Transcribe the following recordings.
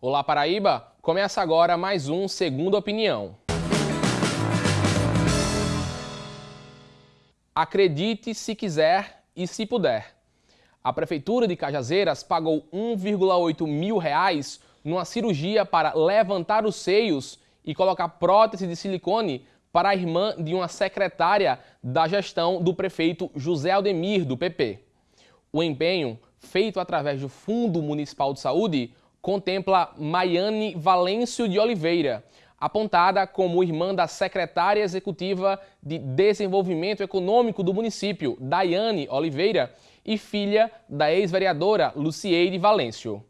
Olá Paraíba, começa agora mais um Segunda Opinião. Acredite se quiser e se puder. A Prefeitura de Cajazeiras pagou 1,8 mil reais numa cirurgia para levantar os seios e colocar prótese de silicone para a irmã de uma secretária da gestão do prefeito José Aldemir, do PP. O empenho, feito através do Fundo Municipal de Saúde, contempla Maiane Valêncio de Oliveira, apontada como irmã da secretária executiva de Desenvolvimento Econômico do município, Daiane Oliveira, e filha da ex-vereadora Lucieide Valêncio.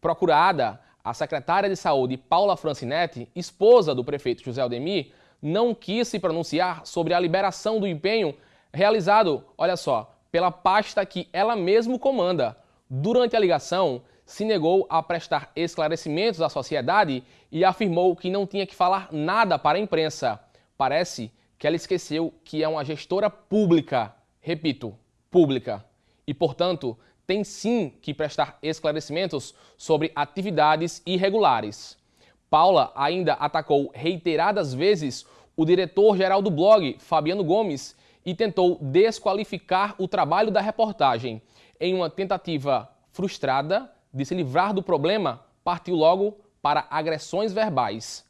Procurada, a secretária de Saúde Paula Francinetti, esposa do prefeito José Aldemir, não quis se pronunciar sobre a liberação do empenho realizado, olha só, pela pasta que ela mesma comanda. Durante a ligação, se negou a prestar esclarecimentos à sociedade e afirmou que não tinha que falar nada para a imprensa. Parece que ela esqueceu que é uma gestora pública, repito, pública, e, portanto, tem sim que prestar esclarecimentos sobre atividades irregulares. Paula ainda atacou reiteradas vezes o diretor-geral do blog, Fabiano Gomes, e tentou desqualificar o trabalho da reportagem. Em uma tentativa frustrada, de se livrar do problema, partiu logo para agressões verbais.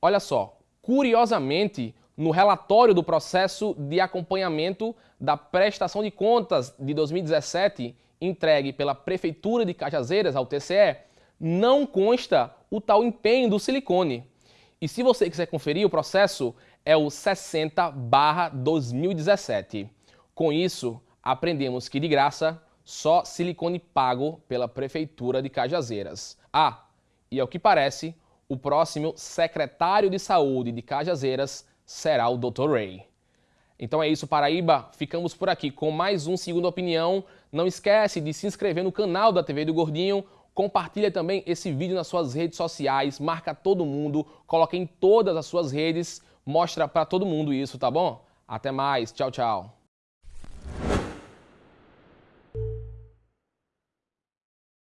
Olha só, curiosamente, no relatório do processo de acompanhamento da prestação de contas de 2017, entregue pela Prefeitura de Cajazeiras ao TCE, não consta o tal empenho do silicone. E se você quiser conferir, o processo é o 60-2017. Com isso, aprendemos que de graça só silicone pago pela Prefeitura de Cajazeiras. Ah, e ao que parece, o próximo secretário de Saúde de Cajazeiras será o Dr. Ray. Então é isso, Paraíba. Ficamos por aqui com mais um Segunda Opinião. Não esquece de se inscrever no canal da TV do Gordinho. Compartilha também esse vídeo nas suas redes sociais. Marca todo mundo. Coloque em todas as suas redes. Mostra para todo mundo isso, tá bom? Até mais. Tchau, tchau.